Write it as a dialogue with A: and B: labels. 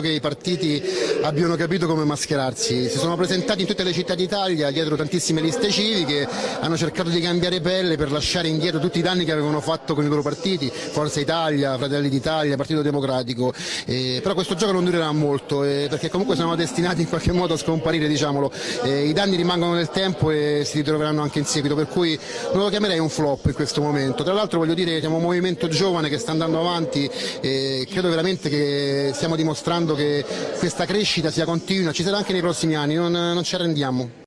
A: che i partiti abbiano capito come mascherarsi, si sono presentati in tutte le città d'Italia dietro tantissime liste civiche, hanno cercato di cambiare pelle per lasciare indietro tutti i danni che avevano fatto con i loro partiti, Forza Italia, Fratelli d'Italia, Partito Democratico, eh, però questo gioco non durerà molto eh, perché comunque siamo destinati in qualche modo a scomparire, diciamolo. Eh, i danni rimangono nel tempo e si ritroveranno anche in seguito, per cui non lo chiamerei un flop in questo momento. Tra l'altro voglio dire che siamo un movimento giovane che sta andando avanti e credo veramente che stiamo dimostrando che questa crescita sia continua, ci sarà anche nei prossimi anni, non, non ci arrendiamo.